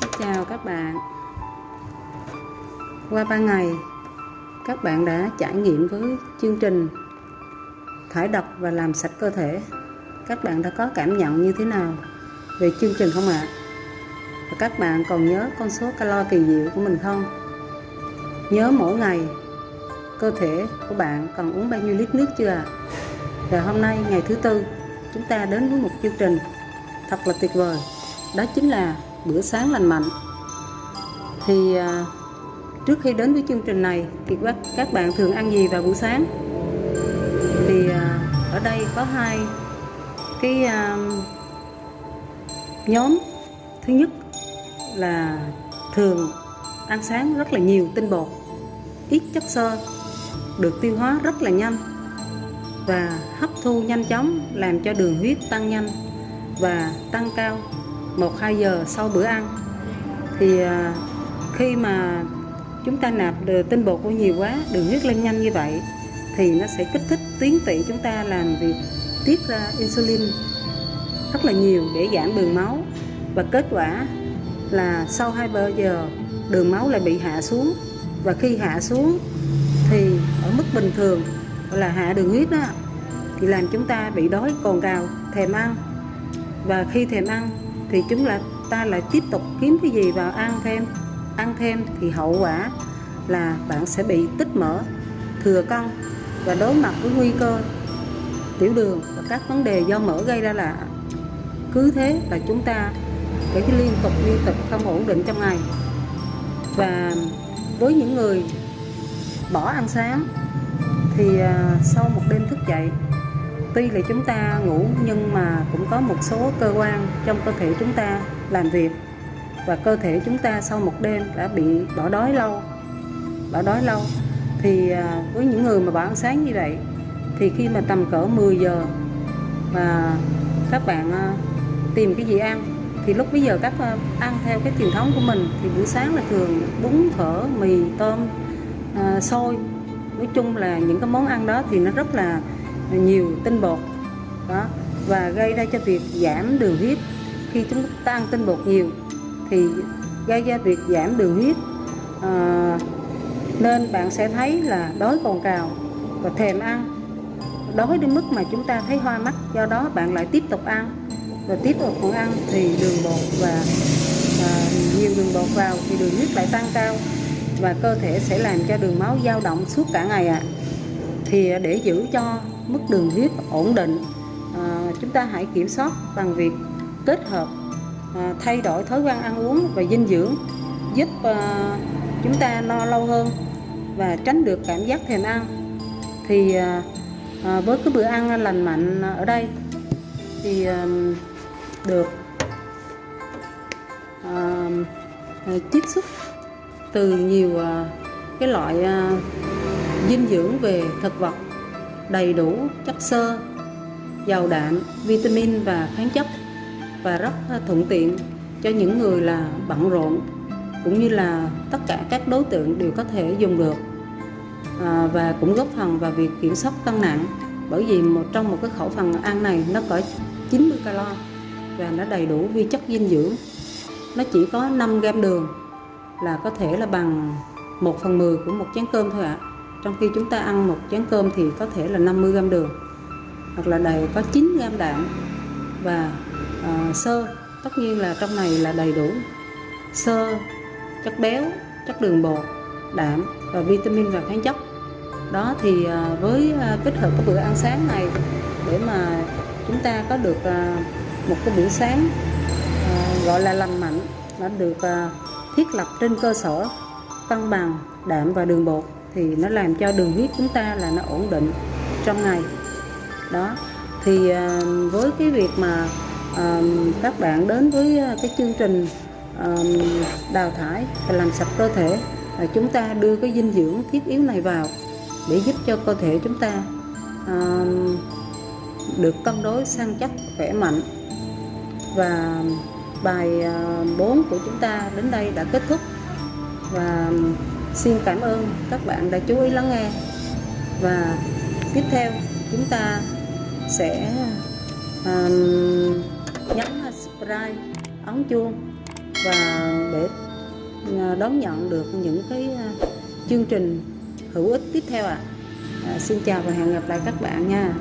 Xin chào các bạn Qua 3 ngày, các bạn đã trải nghiệm với chương trình thải độc và làm sạch cơ thể các bạn đã có cảm nhận như thế nào về chương trình không ạ? Và các bạn còn nhớ con số calo kỳ diệu của mình không? Nhớ mỗi ngày, cơ thể của bạn cần uống bao nhiêu lít nước chưa ạ? Và hôm nay ngày thứ tư, chúng ta đến với một chương trình thật là tuyệt vời đó chính là bữa sáng lành mạnh. Thì à, trước khi đến với chương trình này thì các các bạn thường ăn gì vào buổi sáng? Thì à, ở đây có hai cái à, nhóm. Thứ nhất là thường ăn sáng rất là nhiều tinh bột, ít chất xơ, được tiêu hóa rất là nhanh và hấp thu nhanh chóng làm cho đường huyết tăng nhanh và tăng cao. 1-2 giờ sau bữa ăn. Thì à, khi mà chúng ta nạp tinh bột của nhiều quá, đường huyết lên nhanh như vậy, thì nó sẽ kích thích tuyến tụy chúng ta làm việc tiết ra insulin rất là nhiều để giảm đường máu. Và kết quả là sau 2 giờ, đường máu lại bị hạ xuống. Và khi hạ xuống thì ở mức bình thường gọi là hạ đường huyết đó, thì làm chúng ta bị đói cồn cào, thèm ăn. Và khi thèm ăn thì chúng là, ta lại tiếp tục kiếm cái gì vào ăn thêm. Ăn thêm thì hậu quả là bạn sẽ bị tích mỡ. Thừa cân và đối mặt với nguy cơ, tiểu đường và các vấn đề do mỡ gây ra là cứ thế là chúng ta phải liên tục liên tục không ổn định trong ngày. Và với những người bỏ ăn sáng thì à, sau một đêm thức dậy tuy là chúng ta ngủ nhưng mà cũng có một số cơ quan trong cơ thể chúng ta làm việc. Và cơ thể chúng ta sau một đêm đã bị bỏ đói lâu. Bỏ đói lâu. Thì à, với những người mà bỏ ăn sáng như vậy thì khi mà tầm cỡ 10 giờ mà các bạn à, tìm cái gì ăn thì lúc bây giờ các à, ăn theo cái truyền thống của mình thì buổi sáng là thường bún phở mì tôm à, xôi. Nói chung là những cái món ăn đó thì nó rất là nhiều tinh bột. Đó và gây ra cho việc giảm đường huyết. Khi chúng ta ăn tinh bột nhiều thì gây ra việc giảm đường huyết à, nên bạn sẽ thấy là đói cồn cào và thèm ăn. Đói đến mức mà chúng ta thấy hoa mắt do đó bạn lại tiếp tục ăn. Và tiếp tục còn ăn thì đường bột và à, nhiều đường bột vào thì đường huyết lại tăng cao và cơ thể sẽ làm cho đường máu dao động suốt cả ngày ạ. À. thì để giữ cho mức đường huyết ổn định. À, chúng ta hãy kiểm soát bằng việc kết hợp à, thay đổi thói quen ăn uống và dinh dưỡng giúp à, chúng ta no lâu hơn và tránh được cảm giác thèm ăn. Thì à, à, với cái bữa ăn lành mạnh ở đây thì à, được à, à chiết xuất từ nhiều à, cái loại à, dinh dưỡng về thực vật đầy đủ chất xơ, giàu đạm, vitamin và khoáng chất và rất thuận tiện cho những người là bận rộn cũng như là tất cả các đối tượng đều có thể dùng được. À, và cũng góp phần vào việc kiểm soát cân nặng bởi vì một trong một cái khẩu phần ăn này nó có 90 calo và nó đầy đủ vi chất dinh dưỡng. Nó chỉ có 5 gram đường là có thể là bằng 1 phần 10 của một chén cơm thôi ạ. à trong khi chúng ta ăn một chén cơm thì có thể là 50 gram đường hoặc là đầy có 9 gram đạm và uh, sơ. Tất nhiên là trong này là đầy đủ sơ chất béo chất đường bột đạm và vitamin và khoáng chất. Đó thì uh, với uh, kết hợp cái bữa ăn sáng này để mà chúng ta có được uh, một cái bữa sáng uh, gọi là lành mạnh đã được uh, thiết lập trên cơ sở cân bằng đạm và đường bột thì nó làm cho đường huyết chúng ta là nó ổn định trong ngày. Đó, thì ờ, với cái việc mà ờ, các bạn đến với ờ, cái chương trình đào thải và làm sạch cơ thể chúng ta đưa cái dinh dưỡng thiết yếu này vào để giúp cho cơ thể chúng ta được cân đối, săn chắc, khỏe mạnh. Và bài 4 của chúng ta đến đây đã kết thúc. Và Xin cảm ơn các bạn đã chú ý lắng nghe và tiếp theo chúng ta sẽ um, nhấn subscribe ấn chuông và để à, đón nhận được những cái à, chương trình hữu ích tiếp theo ạ à. À, xin chào và hẹn gặp lại các bạn nha